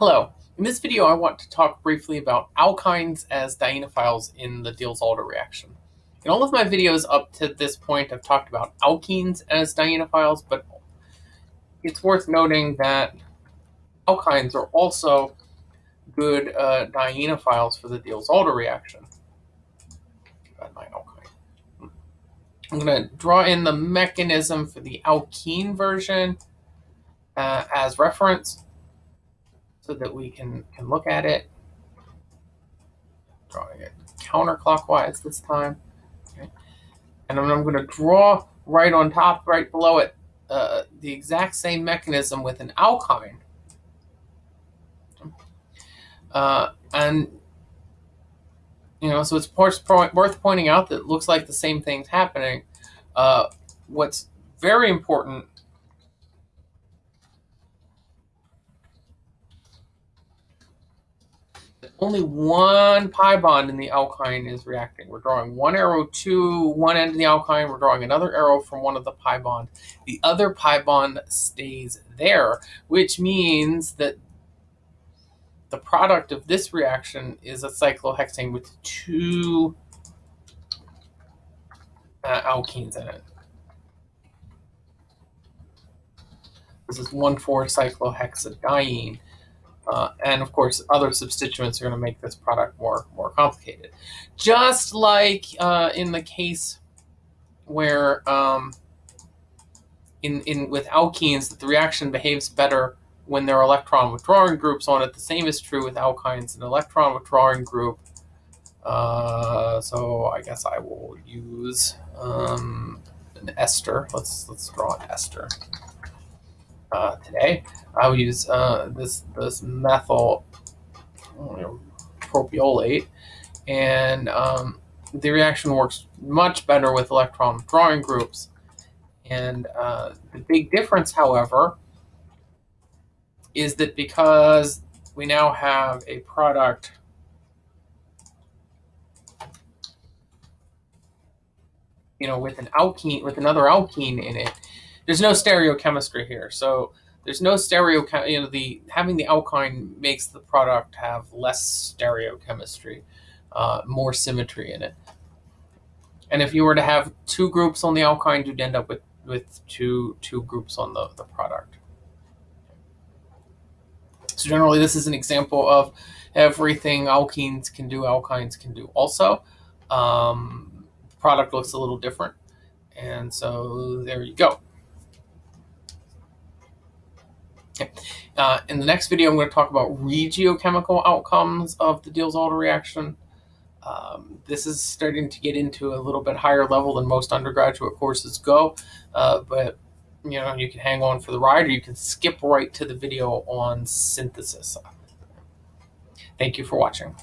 Hello. In this video, I want to talk briefly about alkynes as dienophiles in the Diels-Alder reaction. In all of my videos up to this point, I've talked about alkenes as dienophiles, but it's worth noting that alkynes are also good uh, dienophiles for the Diels-Alder reaction. I'm going to draw in the mechanism for the alkene version uh, as reference so that we can, can look at it. Drawing it counterclockwise this time. Okay. And then I'm going to draw right on top, right below it, uh, the exact same mechanism with an alkyne. Uh, and, you know, so it's worth pointing out that it looks like the same thing's happening. Uh, what's very important only one pi bond in the alkyne is reacting. We're drawing one arrow to one end of the alkyne. We're drawing another arrow from one of the pi bond. The other pi bond stays there, which means that the product of this reaction is a cyclohexane with two uh, alkenes in it. This is 1,4-cyclohexadiene. Uh, and of course, other substituents are going to make this product more, more complicated. Just like uh, in the case where um, in, in with alkenes, that the reaction behaves better when there are electron withdrawing groups on it. The same is true with alkynes, an electron withdrawing group. Uh, so I guess I will use um, an ester. Let's let's draw an ester uh, today. I will use uh, this this methyl propiolate, and um, the reaction works much better with electron drawing groups. And uh, the big difference, however, is that because we now have a product you know, with an alkene, with another alkene in it, there's no stereochemistry here. So there's no stereo, you know, the having the alkyne makes the product have less stereochemistry, uh, more symmetry in it. And if you were to have two groups on the alkyne, you'd end up with, with two, two groups on the, the product. So generally, this is an example of everything alkenes can do, alkynes can do also. Um, product looks a little different. And so there you go. Okay. Uh, in the next video, I'm going to talk about regiochemical outcomes of the Diels-Alder reaction. Um, this is starting to get into a little bit higher level than most undergraduate courses go, uh, but you know you can hang on for the ride or you can skip right to the video on synthesis. Thank you for watching.